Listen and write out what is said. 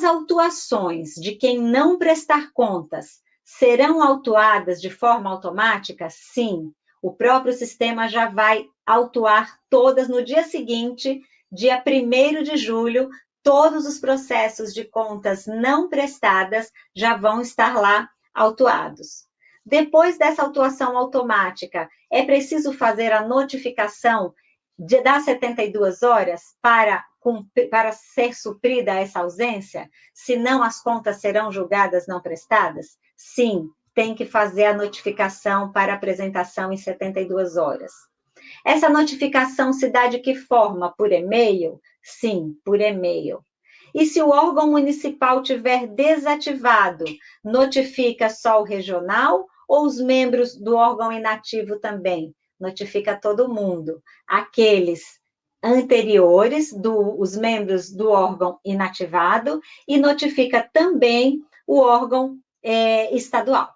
autuações de quem não prestar contas serão autuadas de forma automática? Sim, o próprio sistema já vai autuar todas no dia seguinte, dia 1 de julho, todos os processos de contas não prestadas já vão estar lá autuados. Depois dessa autuação automática, é preciso fazer a notificação de, das 72 horas para, para ser suprida essa ausência? Senão as contas serão julgadas não prestadas? Sim, tem que fazer a notificação para apresentação em 72 horas. Essa notificação se dá de que forma? Por e-mail? Sim, por e-mail. E se o órgão municipal tiver desativado, notifica só o regional ou os membros do órgão inativo também? Notifica todo mundo. Aqueles anteriores, do, os membros do órgão inativado, e notifica também o órgão é, estadual.